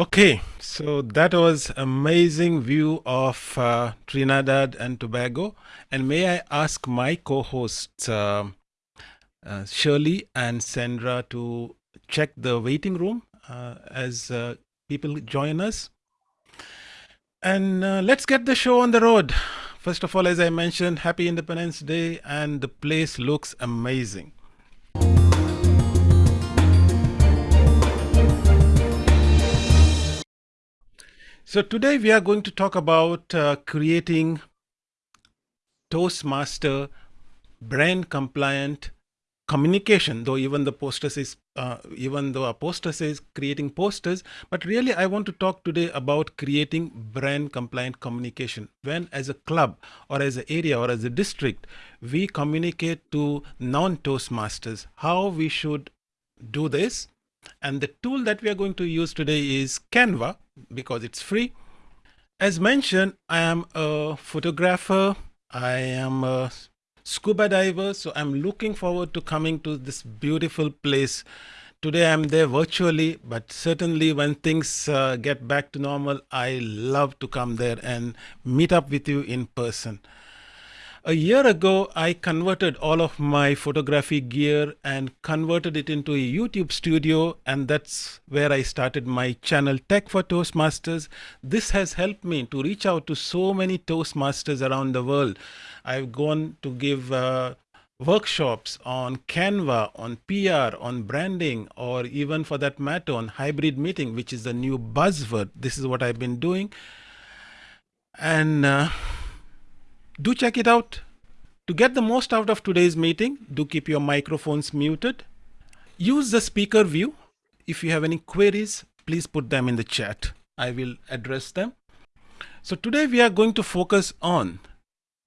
Okay, so that was amazing view of uh, Trinidad and Tobago. And may I ask my co-hosts uh, uh, Shirley and Sandra to check the waiting room uh, as uh, people join us. And uh, let's get the show on the road. First of all, as I mentioned, Happy Independence Day, and the place looks amazing. So today we are going to talk about uh, creating Toastmaster brand compliant communication though even the poster is uh, even though a poster says creating posters but really i want to talk today about creating brand compliant communication. When as a club or as an area or as a district we communicate to non toastmasters how we should do this and the tool that we are going to use today is canva because it's free. As mentioned, I am a photographer. I am a scuba diver. So I'm looking forward to coming to this beautiful place. Today I'm there virtually, but certainly when things uh, get back to normal, I love to come there and meet up with you in person. A year ago, I converted all of my photography gear and converted it into a YouTube studio, and that's where I started my channel Tech for Toastmasters. This has helped me to reach out to so many Toastmasters around the world. I've gone to give uh, workshops on Canva, on PR, on branding, or even for that matter on hybrid meeting, which is the new buzzword. This is what I've been doing. And uh, do check it out. To get the most out of today's meeting, do keep your microphones muted. Use the speaker view. If you have any queries, please put them in the chat. I will address them. So today we are going to focus on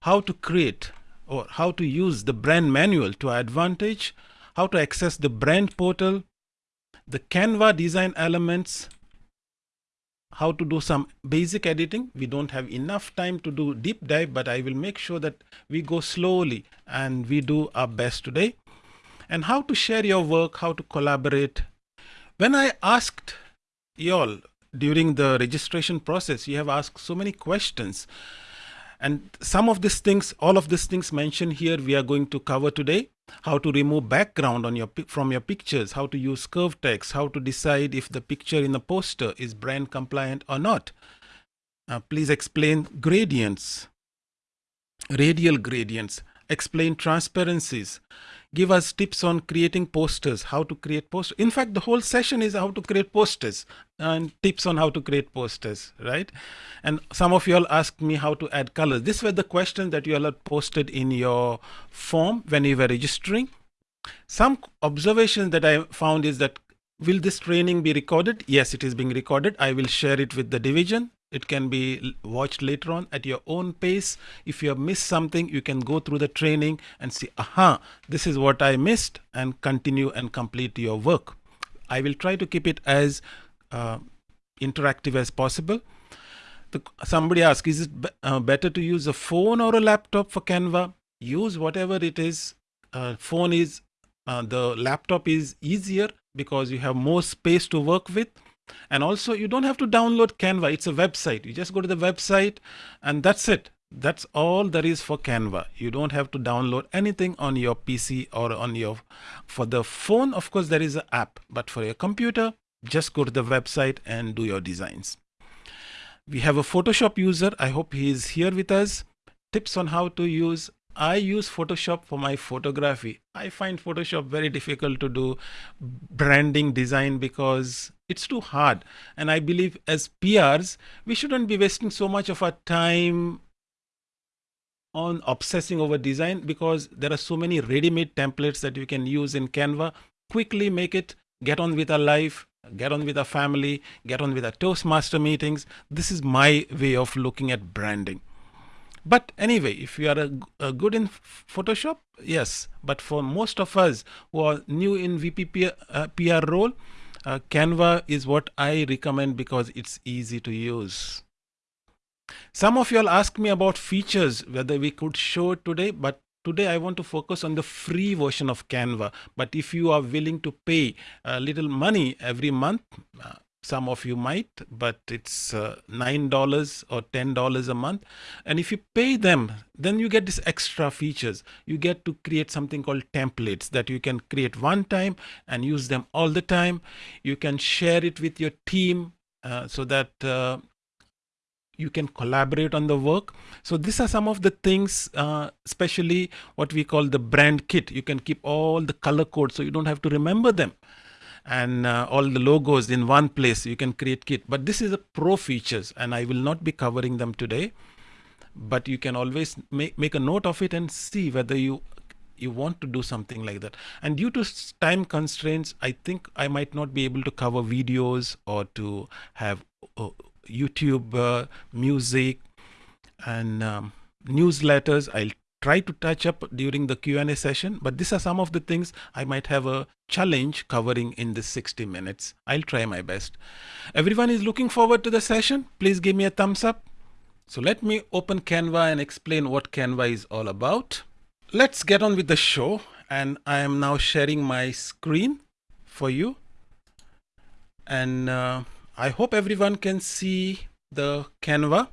how to create or how to use the brand manual to our advantage, how to access the brand portal, the Canva design elements, how to do some basic editing. We don't have enough time to do deep dive, but I will make sure that we go slowly and we do our best today. And how to share your work, how to collaborate. When I asked y'all during the registration process, you have asked so many questions. And some of these things, all of these things mentioned here, we are going to cover today how to remove background on your from your pictures, how to use curved text, how to decide if the picture in the poster is brand compliant or not. Uh, please explain gradients, radial gradients, explain transparencies, give us tips on creating posters, how to create posters. In fact, the whole session is how to create posters and tips on how to create posters, right? And some of you all asked me how to add colors. These were the questions that you all had posted in your form when you were registering. Some observations that I found is that will this training be recorded? Yes, it is being recorded. I will share it with the division it can be watched later on at your own pace. If you have missed something, you can go through the training and see, aha, this is what I missed and continue and complete your work. I will try to keep it as uh, interactive as possible. The, somebody asked, is it uh, better to use a phone or a laptop for Canva? Use whatever it is. Uh, phone is, uh, the laptop is easier because you have more space to work with and also you don't have to download Canva. It's a website. You just go to the website and that's it. That's all there is for Canva. You don't have to download anything on your PC or on your, for the phone, of course, there is an app, but for your computer, just go to the website and do your designs. We have a Photoshop user. I hope he is here with us. Tips on how to use I use Photoshop for my photography. I find Photoshop very difficult to do branding design because it's too hard. And I believe as PRs, we shouldn't be wasting so much of our time on obsessing over design because there are so many ready-made templates that you can use in Canva. Quickly make it, get on with our life, get on with our family, get on with our Toastmaster meetings. This is my way of looking at branding. But anyway, if you are a, a good in Photoshop, yes. But for most of us who are new in VP uh, PR role, uh, Canva is what I recommend because it's easy to use. Some of you all ask me about features, whether we could show it today, but today I want to focus on the free version of Canva. But if you are willing to pay a little money every month, uh, some of you might, but it's uh, $9 or $10 a month. And if you pay them, then you get these extra features. You get to create something called templates that you can create one time and use them all the time. You can share it with your team uh, so that uh, you can collaborate on the work. So these are some of the things, uh, especially what we call the brand kit. You can keep all the color codes so you don't have to remember them and uh, all the logos in one place you can create kit. But this is a pro features and i will not be covering them today. But you can always make, make a note of it and see whether you you want to do something like that. And due to time constraints i think i might not be able to cover videos or to have uh, youtube uh, music and um, newsletters. I'll try to touch up during the Q&A session, but these are some of the things I might have a challenge covering in this 60 minutes. I'll try my best. Everyone is looking forward to the session. Please give me a thumbs up. So let me open Canva and explain what Canva is all about. Let's get on with the show. And I am now sharing my screen for you. And uh, I hope everyone can see the Canva.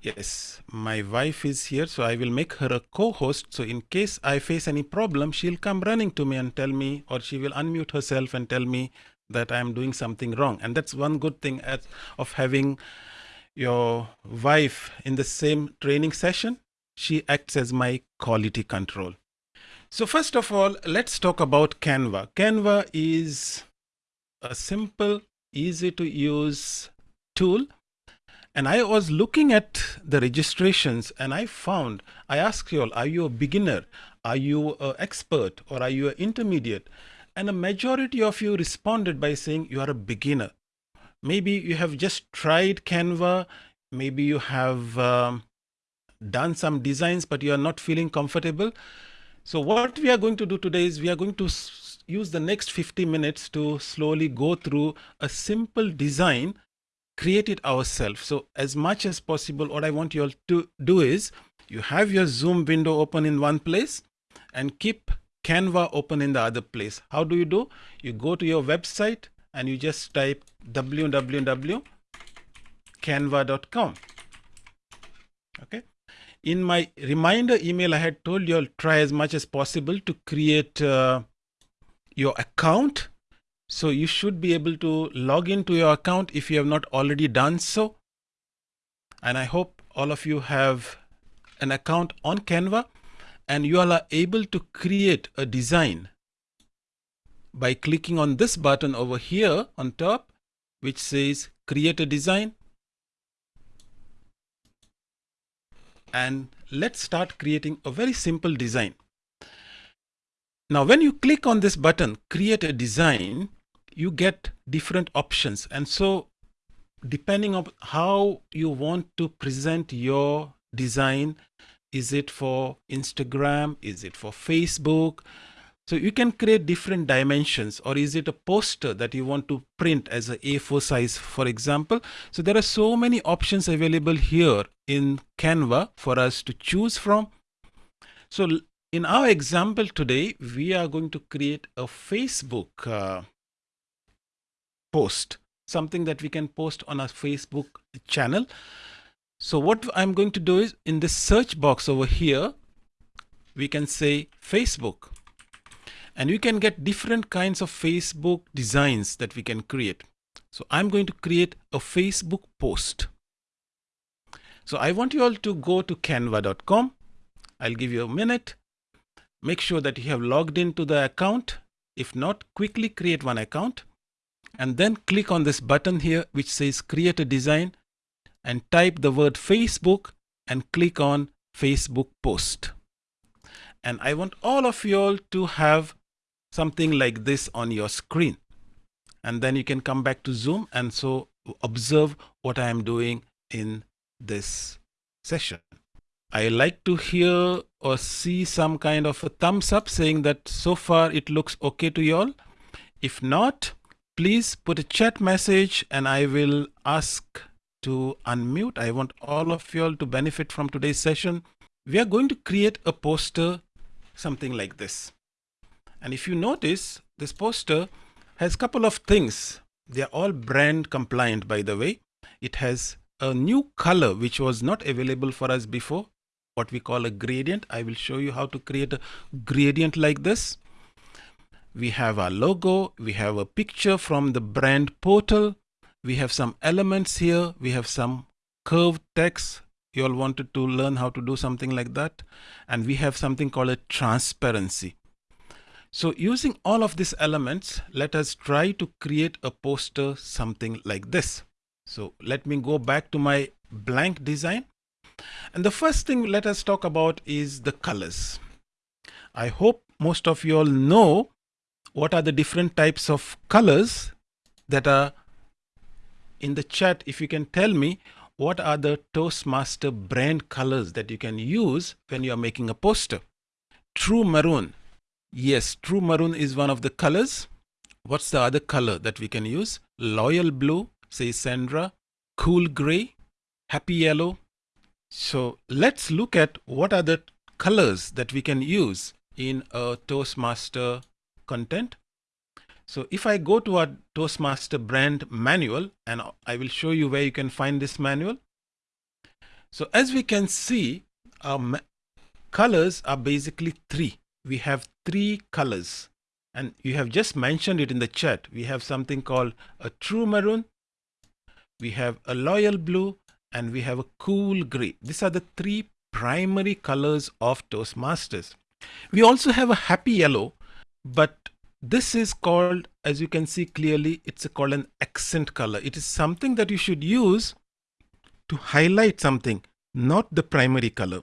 Yes, my wife is here, so I will make her a co-host. So in case I face any problem, she'll come running to me and tell me, or she will unmute herself and tell me that I'm doing something wrong. And that's one good thing as, of having your wife in the same training session. She acts as my quality control. So first of all, let's talk about Canva. Canva is a simple, easy to use tool and I was looking at the registrations and I found, I asked you all, are you a beginner? Are you an expert or are you an intermediate? And a majority of you responded by saying you are a beginner. Maybe you have just tried Canva. Maybe you have um, done some designs, but you are not feeling comfortable. So what we are going to do today is we are going to use the next 50 minutes to slowly go through a simple design create it ourselves. So as much as possible, what I want you all to do is you have your Zoom window open in one place and keep Canva open in the other place. How do you do? You go to your website and you just type www.canva.com. Okay. In my reminder email, I had told you all try as much as possible to create uh, your account so you should be able to log into your account if you have not already done so. And I hope all of you have an account on Canva and you all are able to create a design by clicking on this button over here on top, which says create a design. And let's start creating a very simple design. Now, when you click on this button, create a design, you get different options. And so depending on how you want to present your design, is it for Instagram? Is it for Facebook? So you can create different dimensions or is it a poster that you want to print as a A4 size, for example? So there are so many options available here in Canva for us to choose from. So in our example today, we are going to create a Facebook uh, post, something that we can post on our Facebook channel. So what I'm going to do is in the search box over here, we can say Facebook and you can get different kinds of Facebook designs that we can create. So I'm going to create a Facebook post. So I want you all to go to canva.com. I'll give you a minute. Make sure that you have logged into the account. If not, quickly create one account and then click on this button here which says create a design and type the word Facebook and click on Facebook post. And I want all of you all to have something like this on your screen. And then you can come back to Zoom and so observe what I am doing in this session. I like to hear or see some kind of a thumbs up saying that so far it looks okay to you all. If not, please put a chat message and I will ask to unmute. I want all of you all to benefit from today's session. We are going to create a poster, something like this. And if you notice, this poster has a couple of things They are all brand compliant, by the way. It has a new color which was not available for us before, what we call a gradient. I will show you how to create a gradient like this. We have our logo, we have a picture from the brand portal, we have some elements here, we have some curved text. You all wanted to learn how to do something like that. And we have something called a transparency. So using all of these elements, let us try to create a poster something like this. So let me go back to my blank design. And the first thing let us talk about is the colors. I hope most of you all know what are the different types of colors that are in the chat. If you can tell me what are the Toastmaster brand colors that you can use when you are making a poster. True maroon. Yes, true maroon is one of the colors. What's the other color that we can use? Loyal blue, says Sandra. Cool gray, happy yellow. So let's look at what are the colors that we can use in a Toastmaster content. So if I go to our Toastmaster brand manual and I will show you where you can find this manual. So as we can see, our colors are basically three. We have three colors and you have just mentioned it in the chat. We have something called a true maroon, we have a loyal blue and we have a cool gray. These are the three primary colors of Toastmasters. We also have a happy yellow, but this is called, as you can see clearly, it's called an accent color. It is something that you should use to highlight something, not the primary color.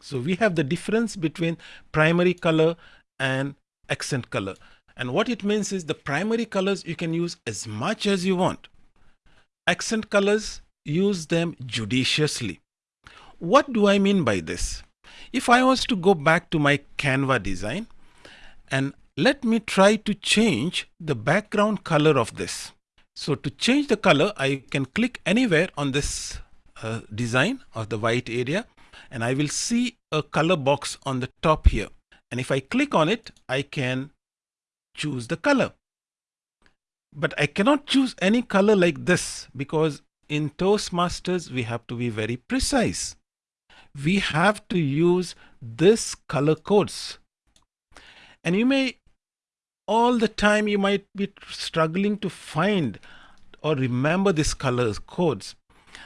So we have the difference between primary color and accent color. And what it means is the primary colors you can use as much as you want accent colors, use them judiciously. What do I mean by this? If I was to go back to my Canva design and let me try to change the background color of this. So to change the color, I can click anywhere on this uh, design of the white area and I will see a color box on the top here. And if I click on it, I can choose the color. But I cannot choose any color like this because in Toastmasters, we have to be very precise. We have to use this color codes. And you may, all the time, you might be struggling to find or remember these colors codes.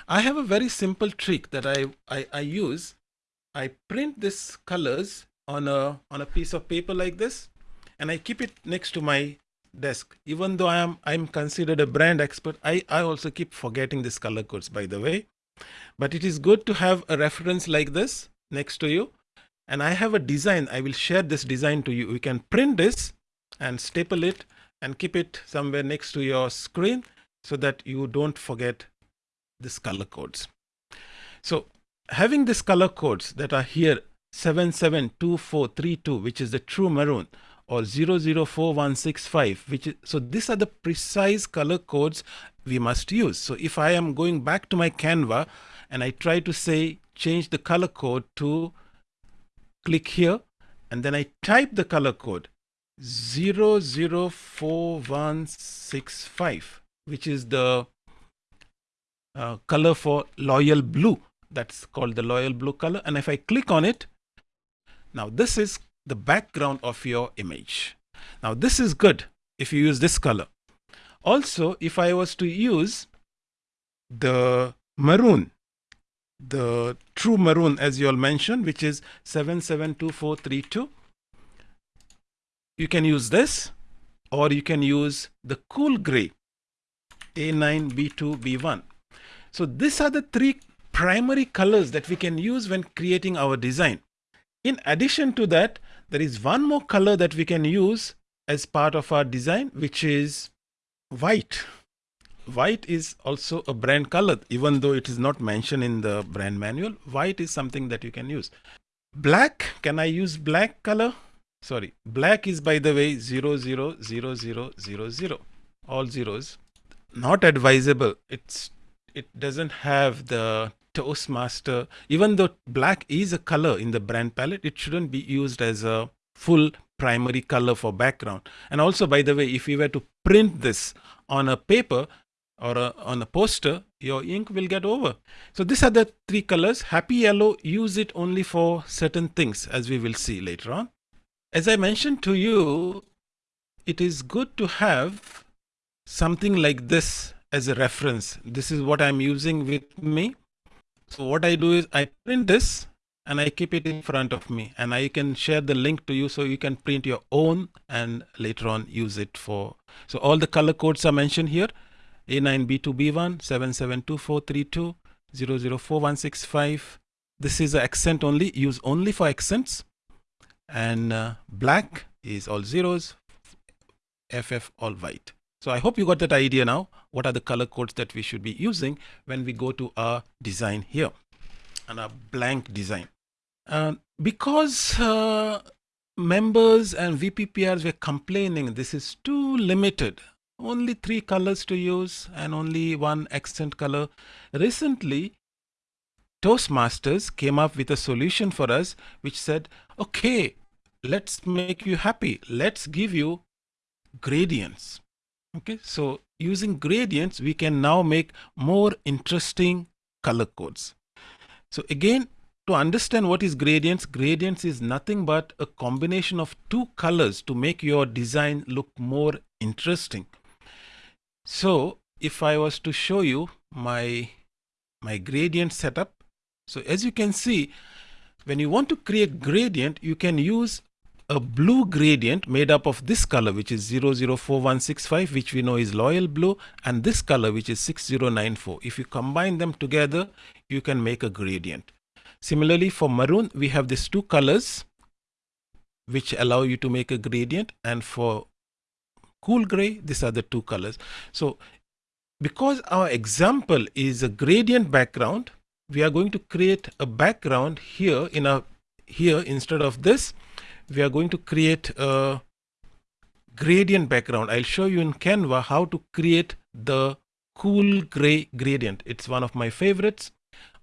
I have a very simple trick that I, I, I use. I print these colors on a, on a piece of paper like this, and I keep it next to my desk. Even though i am i'm considered a brand expert i i also keep forgetting these color codes by the way. But it is good to have a reference like this next to you. And i have a design. I will share this design to you. You can print this and staple it and keep it somewhere next to your screen so that you don't forget this color codes. So having these color codes that are here 772432 which is the true maroon or 004165 which is so these are the precise color codes we must use. So if i am going back to my canva and i try to say change the color code to click here and then i type the color code 004165 which is the uh, color for loyal blue that's called the loyal blue color and if i click on it now this is the background of your image. Now this is good if you use this color. Also, if I was to use the maroon, the true maroon as you all mentioned, which is 772432, you can use this or you can use the cool gray A9, B2, B1. So these are the three primary colors that we can use when creating our design. In addition to that, there is one more color that we can use as part of our design, which is white. White is also a brand color, even though it is not mentioned in the brand manual. White is something that you can use. Black, can I use black color? Sorry, black is by the way 000000, 0 0 0 0 0 all zeros. Not advisable. It's it doesn't have the Toastmaster, even though black is a color in the brand palette, it shouldn't be used as a full primary color for background. And also, by the way, if we were to print this on a paper or a, on a poster, your ink will get over. So these are the three colors. Happy yellow, use it only for certain things as we will see later on. As I mentioned to you, it is good to have something like this as a reference. This is what I'm using with me. So what I do is I print this and I keep it in front of me and I can share the link to you so you can print your own and later on use it for. So all the color codes are mentioned here. A9B2B1 772432 004165. This is accent only, use only for accents. And uh, black is all zeros, FF all white. So I hope you got that idea now. What are the color codes that we should be using when we go to our design here and our blank design. Uh, because uh, members and VPPRs were complaining this is too limited only three colors to use and only one accent color. Recently, Toastmasters came up with a solution for us which said, okay, let's make you happy. Let's give you gradients. Okay, so using gradients, we can now make more interesting color codes. So again, to understand what is gradients, gradients is nothing but a combination of two colors to make your design look more interesting. So if I was to show you my, my gradient setup, so as you can see, when you want to create gradient, you can use a blue gradient made up of this color, which is 004165, which we know is loyal blue, and this color, which is 6094. If you combine them together, you can make a gradient. Similarly, for maroon, we have these two colors, which allow you to make a gradient. And for cool gray, these are the two colors. So because our example is a gradient background, we are going to create a background here in a here instead of this, we are going to create a gradient background. I'll show you in Canva how to create the cool gray gradient. It's one of my favorites.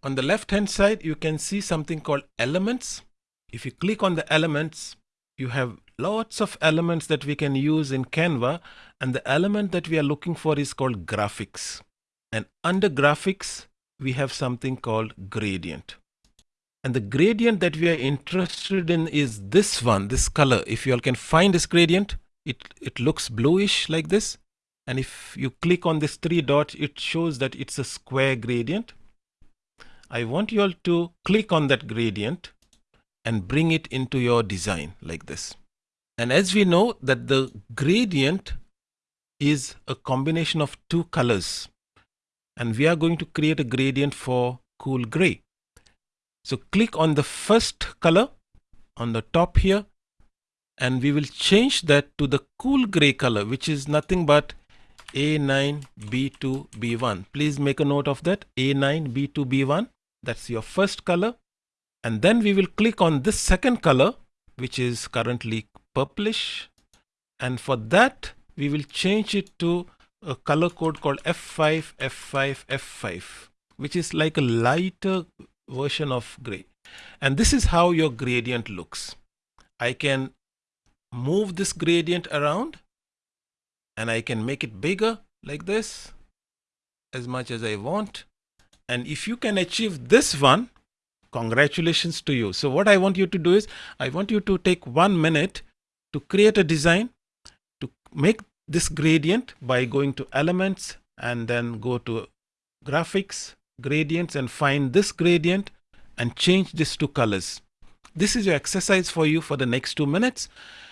On the left hand side, you can see something called elements. If you click on the elements, you have lots of elements that we can use in Canva and the element that we are looking for is called graphics. And under graphics, we have something called gradient. And the gradient that we are interested in is this one, this color. If you all can find this gradient, it, it looks bluish like this. And if you click on this three dots, it shows that it's a square gradient. I want you all to click on that gradient and bring it into your design like this. And as we know that the gradient is a combination of two colors and we are going to create a gradient for cool gray. So click on the first color on the top here and we will change that to the cool gray color which is nothing but A9B2B1. Please make a note of that A9B2B1 that's your first color and then we will click on this second color which is currently purplish and for that we will change it to a color code called F5 F5 F5 which is like a lighter version of gray. And this is how your gradient looks. I can move this gradient around and I can make it bigger like this as much as I want. And if you can achieve this one congratulations to you. So what I want you to do is I want you to take one minute to create a design to make this gradient by going to elements and then go to graphics, gradients and find this gradient and change this to colors. This is your exercise for you for the next two minutes.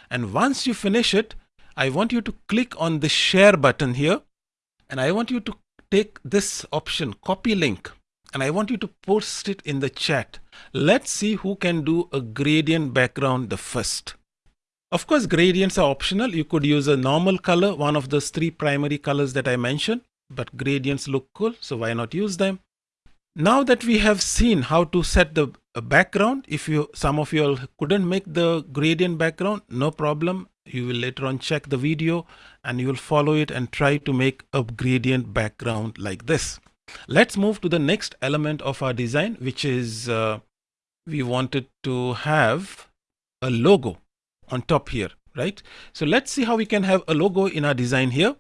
And once you finish it, I want you to click on the share button here and I want you to take this option, copy link, and I want you to post it in the chat. Let's see who can do a gradient background the first. Of course, gradients are optional. You could use a normal color, one of those three primary colors that I mentioned, but gradients look cool, so why not use them? Now that we have seen how to set the background, if you some of you all couldn't make the gradient background, no problem. You will later on check the video and you will follow it and try to make a gradient background like this. Let's move to the next element of our design, which is uh, we wanted to have a logo on top here, right? So let's see how we can have a logo in our design here.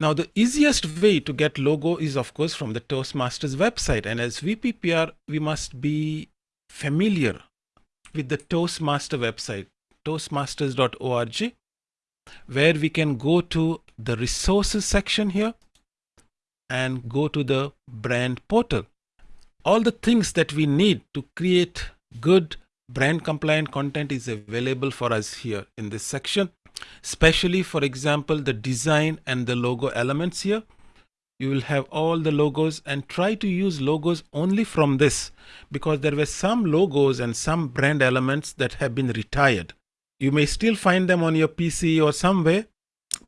Now, the easiest way to get logo is, of course, from the Toastmasters website. And as VPPR, we must be familiar with the Toastmaster website, toastmasters.org, where we can go to the resources section here and go to the brand portal. All the things that we need to create good brand compliant content is available for us here in this section especially for example the design and the logo elements here. You will have all the logos and try to use logos only from this because there were some logos and some brand elements that have been retired. You may still find them on your pc or somewhere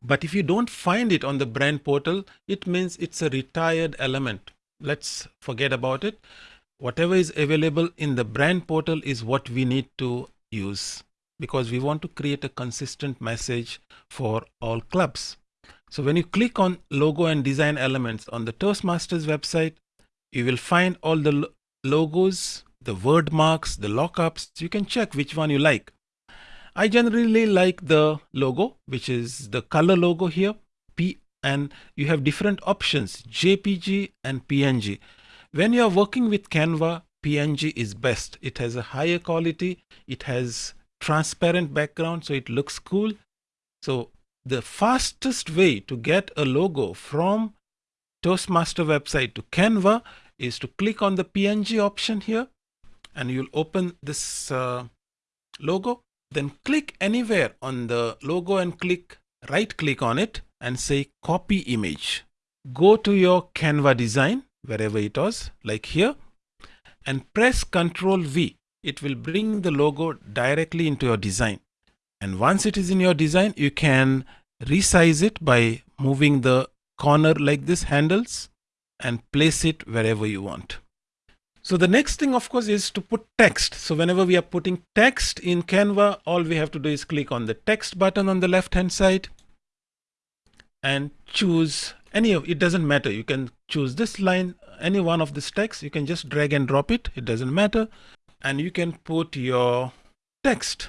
but if you don't find it on the brand portal it means it's a retired element. Let's forget about it whatever is available in the brand portal is what we need to use because we want to create a consistent message for all clubs. So when you click on logo and design elements on the Toastmasters website, you will find all the logos, the word marks, the lockups. You can check which one you like. I generally like the logo, which is the color logo here. P and you have different options, JPG and PNG. When you are working with Canva, PNG is best. It has a higher quality. It has transparent background so it looks cool. So the fastest way to get a logo from Toastmaster website to Canva is to click on the PNG option here and you'll open this uh, logo. Then click anywhere on the logo and click right click on it and say copy image. Go to your Canva design wherever it was like here and press Ctrl V it will bring the logo directly into your design. And once it is in your design, you can resize it by moving the corner like this handles and place it wherever you want. So the next thing, of course, is to put text. So whenever we are putting text in Canva, all we have to do is click on the text button on the left hand side and choose any of it doesn't matter. You can choose this line, any one of this text. You can just drag and drop it. It doesn't matter. And you can put your text.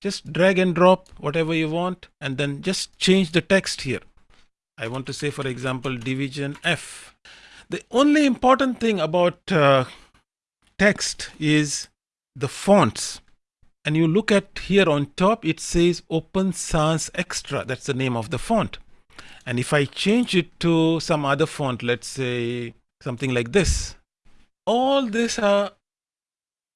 Just drag and drop whatever you want and then just change the text here. I want to say for example division F. The only important thing about uh, text is the fonts. And you look at here on top it says open sans extra. That's the name of the font and if I change it to some other font let's say something like this all these are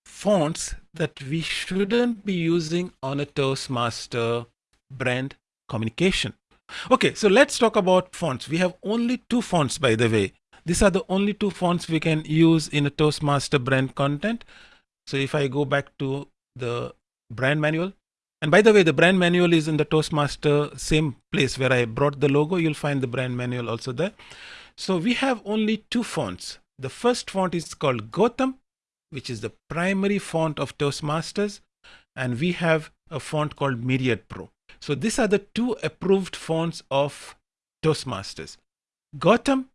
fonts that we shouldn't be using on a Toastmaster brand communication. Okay, so let's talk about fonts. We have only two fonts, by the way. These are the only two fonts we can use in a Toastmaster brand content. So if I go back to the brand manual, and by the way, the brand manual is in the Toastmaster same place where I brought the logo. You'll find the brand manual also there. So we have only two fonts. The first font is called Gotham which is the primary font of Toastmasters. And we have a font called Myriad Pro. So these are the two approved fonts of Toastmasters. Gotham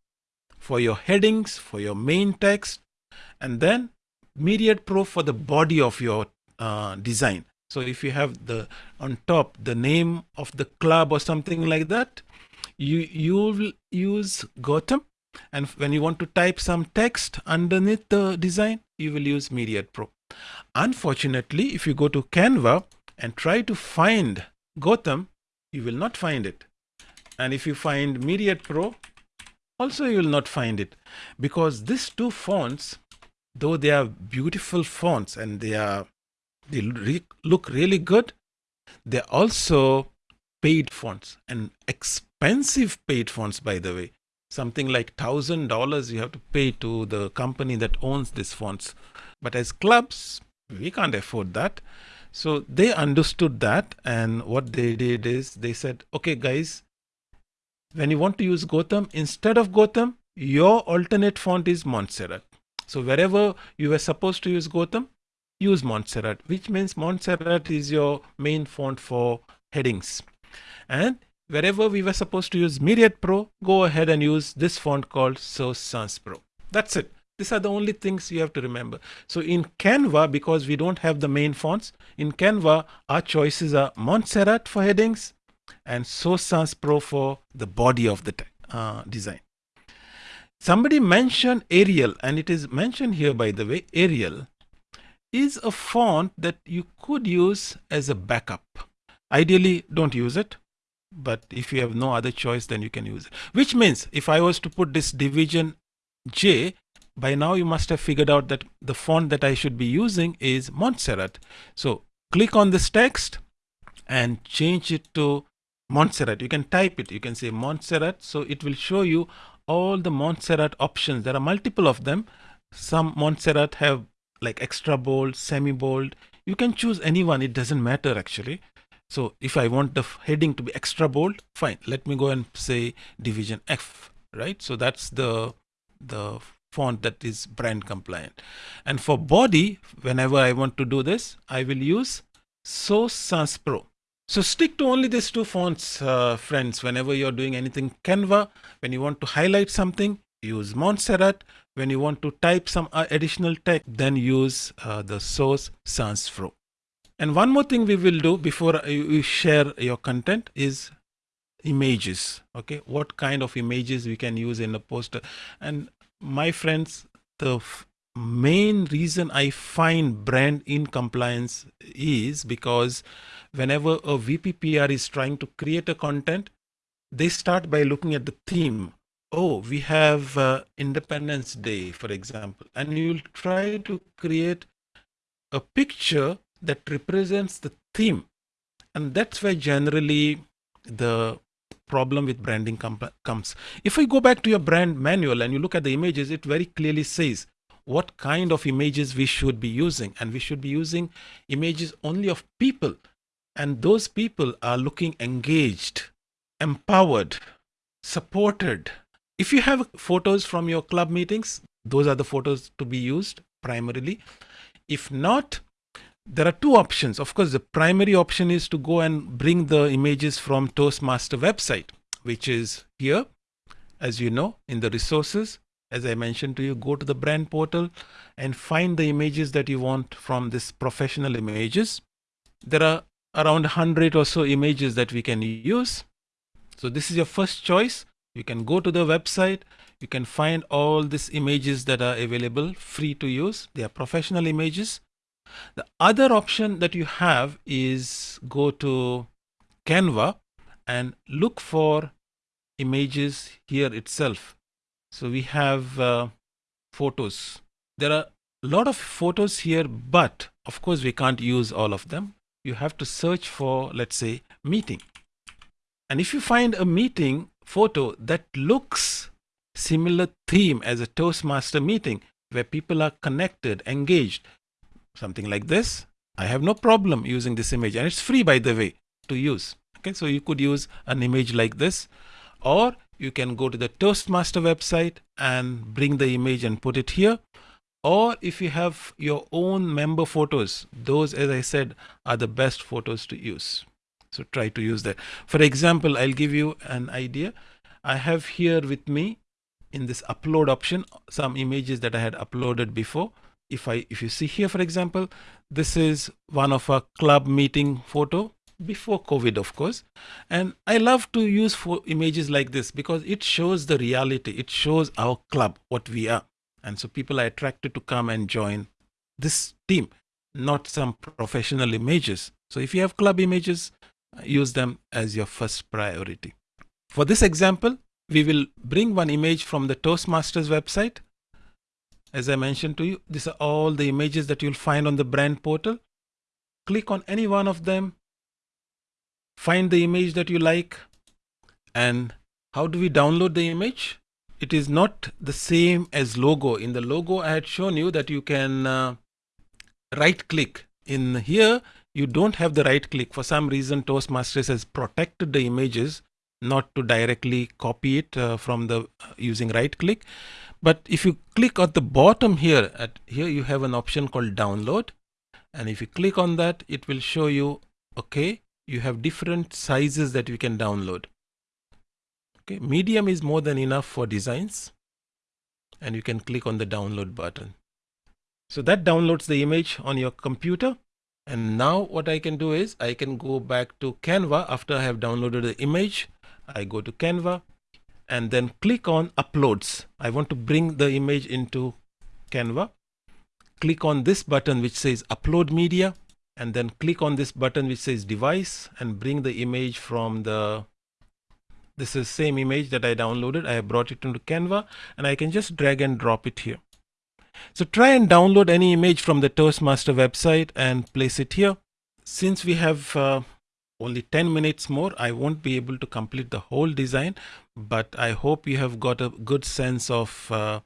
for your headings, for your main text, and then Myriad Pro for the body of your uh, design. So if you have the on top the name of the club or something like that, you you will use Gotham and when you want to type some text underneath the design, you will use Myriad Pro. Unfortunately, if you go to Canva and try to find Gotham, you will not find it. And if you find Myriad Pro, also you will not find it because these two fonts, though they are beautiful fonts and they are they re look really good, they're also paid fonts and expensive paid fonts, by the way. Something like thousand dollars you have to pay to the company that owns these fonts but as clubs we can't afford that. So they understood that and what they did is they said okay guys when you want to use gotham instead of gotham your alternate font is montserrat. So wherever you were supposed to use gotham use montserrat which means montserrat is your main font for headings and wherever we were supposed to use Myriad Pro, go ahead and use this font called Source Sans Pro. That's it. These are the only things you have to remember. So in Canva, because we don't have the main fonts, in Canva, our choices are Montserrat for headings and Source Sans Pro for the body of the uh, design. Somebody mentioned Arial, and it is mentioned here, by the way, Arial is a font that you could use as a backup. Ideally, don't use it, but if you have no other choice, then you can use it. Which means if I was to put this division J, by now you must have figured out that the font that I should be using is Montserrat. So click on this text and change it to Montserrat. You can type it. You can say Montserrat. So it will show you all the Montserrat options. There are multiple of them. Some Montserrat have like extra bold, semi bold. You can choose anyone. It doesn't matter actually. So if I want the heading to be extra bold, fine. Let me go and say division F, right? So that's the the font that is brand compliant. And for body, whenever I want to do this, I will use Source Sans Pro. So stick to only these two fonts, uh, friends, whenever you're doing anything Canva. When you want to highlight something, use Montserrat. When you want to type some uh, additional text, then use uh, the Source Sans Pro. And one more thing we will do before you share your content is images. Okay, what kind of images we can use in a poster. And my friends, the main reason I find brand in compliance is because whenever a VPPR is trying to create a content, they start by looking at the theme. Oh, we have uh, Independence Day, for example, and you'll try to create a picture that represents the theme. And that's where generally the problem with branding comes. If we go back to your brand manual and you look at the images, it very clearly says what kind of images we should be using. And we should be using images only of people. And those people are looking engaged, empowered, supported. If you have photos from your club meetings, those are the photos to be used primarily. If not, there are two options. Of course, the primary option is to go and bring the images from Toastmaster website, which is here, as you know, in the resources. As I mentioned to you, go to the brand portal and find the images that you want from this professional images. There are around 100 or so images that we can use. So this is your first choice. You can go to the website. You can find all these images that are available free to use. They are professional images the other option that you have is go to Canva and look for images here itself. So we have uh, photos. There are a lot of photos here, but of course we can't use all of them. You have to search for, let's say, meeting. And if you find a meeting photo that looks similar theme as a Toastmaster meeting, where people are connected, engaged, something like this, I have no problem using this image and it's free by the way to use. Okay, so you could use an image like this or you can go to the Toastmaster website and bring the image and put it here. Or if you have your own member photos, those, as I said, are the best photos to use. So try to use that. For example, I'll give you an idea. I have here with me in this upload option, some images that I had uploaded before. If I if you see here for example this is one of a club meeting photo before COVID of course. And I love to use for images like this because it shows the reality. It shows our club what we are. And so people are attracted to come and join this team not some professional images. So if you have club images use them as your first priority for this example we will bring one image from the Toastmasters website as I mentioned to you, these are all the images that you'll find on the brand portal. Click on any one of them, find the image that you like, and how do we download the image? It is not the same as logo. In the logo, I had shown you that you can uh, right click. In here, you don't have the right click. For some reason, Toastmasters has protected the images not to directly copy it uh, from the uh, using right click. But if you click at the bottom here, at here you have an option called download. And if you click on that, it will show you, okay, you have different sizes that you can download. Okay, medium is more than enough for designs. And you can click on the download button. So that downloads the image on your computer. And now what I can do is I can go back to Canva after I have downloaded the image. I go to Canva and then click on uploads. I want to bring the image into Canva. Click on this button which says upload media and then click on this button which says device and bring the image from the this is same image that I downloaded. I have brought it into Canva and I can just drag and drop it here. So try and download any image from the Toastmaster website and place it here. Since we have uh, only 10 minutes more, I won't be able to complete the whole design, but I hope you have got a good sense of uh,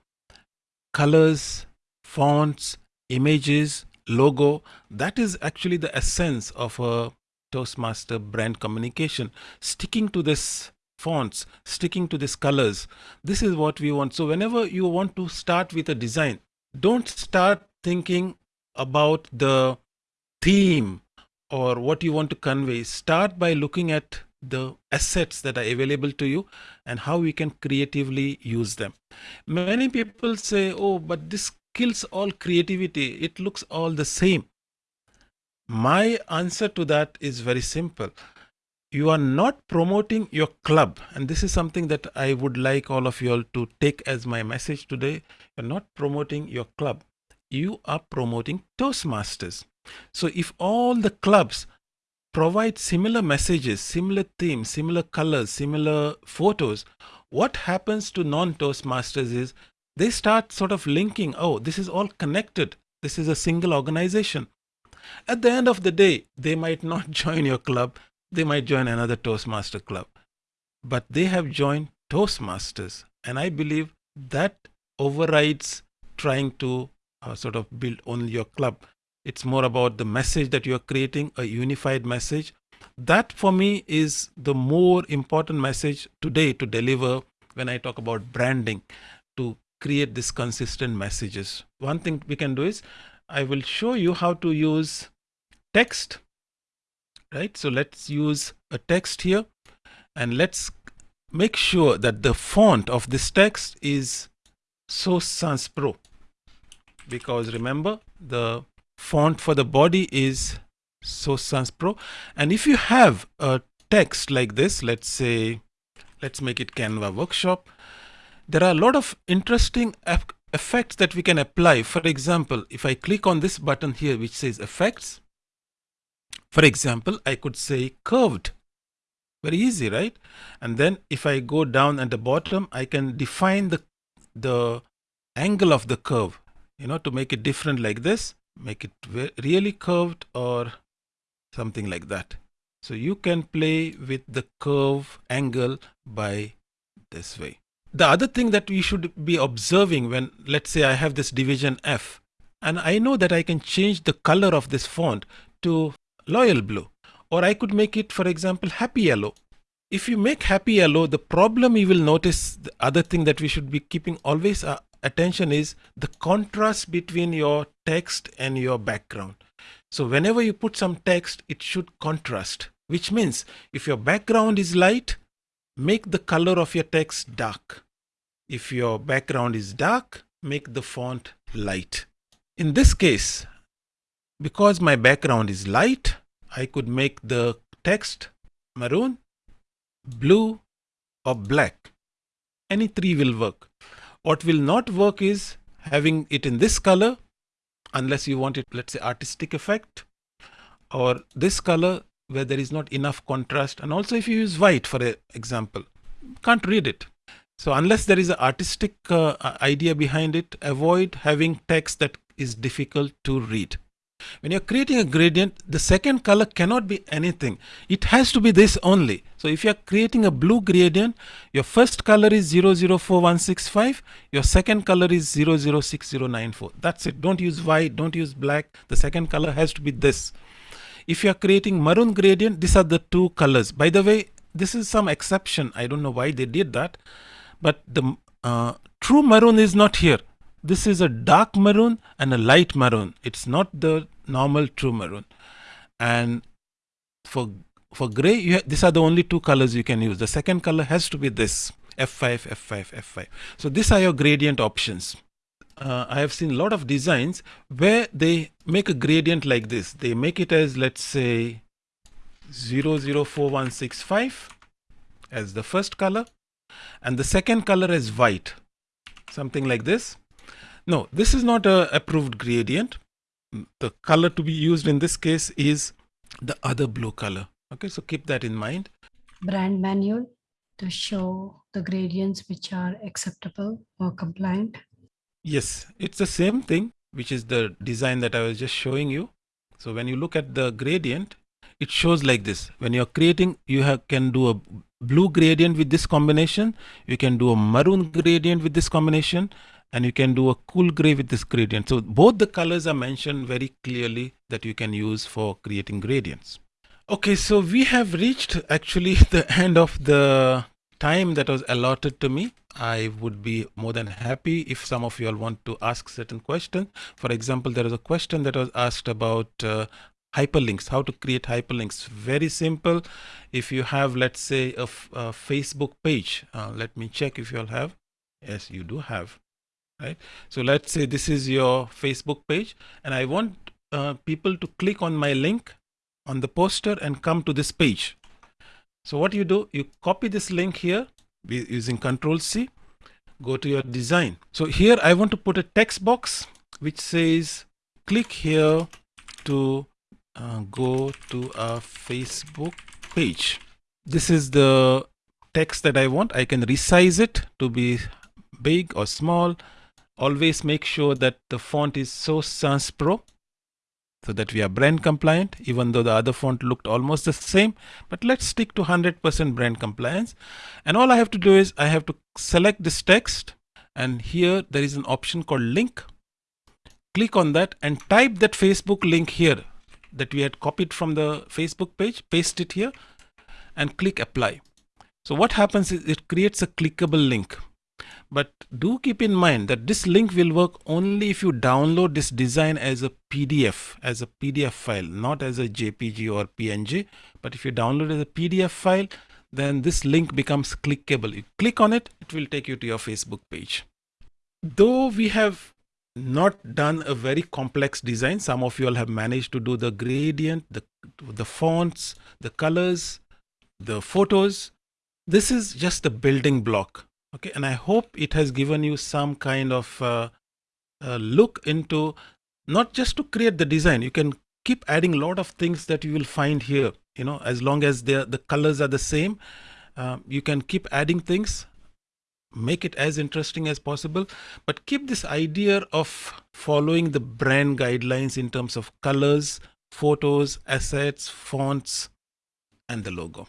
colors, fonts, images, logo. That is actually the essence of a Toastmaster brand communication. Sticking to this fonts, sticking to these colors. This is what we want. So whenever you want to start with a design, don't start thinking about the theme or what you want to convey. Start by looking at the assets that are available to you and how we can creatively use them. Many people say, oh, but this kills all creativity. It looks all the same. My answer to that is very simple you are not promoting your club and this is something that i would like all of you all to take as my message today not promoting your club you are promoting toastmasters so if all the clubs provide similar messages similar themes similar colors similar photos what happens to non toastmasters is they start sort of linking oh this is all connected this is a single organization at the end of the day they might not join your club they might join another Toastmaster club. But they have joined Toastmasters. And I believe that overrides trying to uh, sort of build only your club. It's more about the message that you're creating, a unified message. That for me is the more important message today to deliver when I talk about branding, to create these consistent messages. One thing we can do is I will show you how to use text right? So let's use a text here and let's make sure that the font of this text is Source Sans Pro because remember the font for the body is Source Sans Pro and if you have a text like this let's say let's make it Canva workshop there are a lot of interesting effects that we can apply for example if I click on this button here which says effects for example, I could say curved. Very easy, right? And then if I go down at the bottom, I can define the, the angle of the curve, you know, to make it different like this, make it really curved or something like that. So you can play with the curve angle by this way. The other thing that we should be observing when, let's say I have this division F, and I know that I can change the color of this font to loyal blue. Or I could make it, for example, happy yellow. If you make happy yellow, the problem you will notice, the other thing that we should be keeping always uh, attention is the contrast between your text and your background. So whenever you put some text, it should contrast, which means if your background is light, make the color of your text dark. If your background is dark, make the font light. In this case, because my background is light, I could make the text maroon, blue or black. Any three will work. What will not work is having it in this color unless you want it, let's say artistic effect or this color where there is not enough contrast. And also if you use white for example, can't read it. So unless there is an artistic uh, idea behind it, avoid having text that is difficult to read. When you're creating a gradient, the second color cannot be anything. It has to be this only. So if you're creating a blue gradient, your first color is 004165, your second color is 006094. That's it. Don't use white, don't use black. The second color has to be this. If you're creating maroon gradient, these are the two colors. By the way, this is some exception. I don't know why they did that. But the uh, true maroon is not here this is a dark maroon and a light maroon. It's not the normal true maroon. And for for gray, these are the only two colors you can use. The second color has to be this F5, F5, F5. So these are your gradient options. Uh, I have seen a lot of designs where they make a gradient like this. They make it as let's say 004165 as the first color and the second color is white something like this no this is not a approved gradient. Mm, the color to be used in this case is the other blue color. Okay so keep that in mind. Brand manual to show the gradients which are acceptable or compliant. Yes it's the same thing which is the design that i was just showing you. So when you look at the gradient it shows like this. When you're creating you have, can do a blue gradient with this combination. You can do a maroon gradient with this combination and you can do a cool gray with this gradient. So both the colors are mentioned very clearly that you can use for creating gradients. Okay, so we have reached actually the end of the time that was allotted to me. I would be more than happy if some of you all want to ask certain questions. For example, there is a question that was asked about uh, hyperlinks, how to create hyperlinks. Very simple. If you have, let's say, a, a Facebook page, uh, let me check if you all have. Yes, you do have right? So let's say this is your facebook page and i want uh, people to click on my link on the poster and come to this page. So what you do you copy this link here using control c go to your design. So here i want to put a text box which says click here to uh, go to a facebook page. This is the text that i want. I can resize it to be big or small always make sure that the font is Source Sans Pro so that we are brand compliant even though the other font looked almost the same. But let's stick to 100% brand compliance. And all I have to do is I have to select this text and here there is an option called link. Click on that and type that Facebook link here that we had copied from the Facebook page paste it here and click apply. So what happens is it creates a clickable link but do keep in mind that this link will work only if you download this design as a PDF, as a PDF file, not as a JPG or PNG. But if you download as a PDF file, then this link becomes clickable. You click on it, it will take you to your Facebook page. Though we have not done a very complex design, some of you all have managed to do the gradient, the, the fonts, the colors, the photos. This is just the building block okay and i hope it has given you some kind of uh, uh, look into not just to create the design. You can keep adding a lot of things that you will find here you know as long as the colors are the same uh, you can keep adding things make it as interesting as possible but keep this idea of following the brand guidelines in terms of colors photos assets fonts and the logo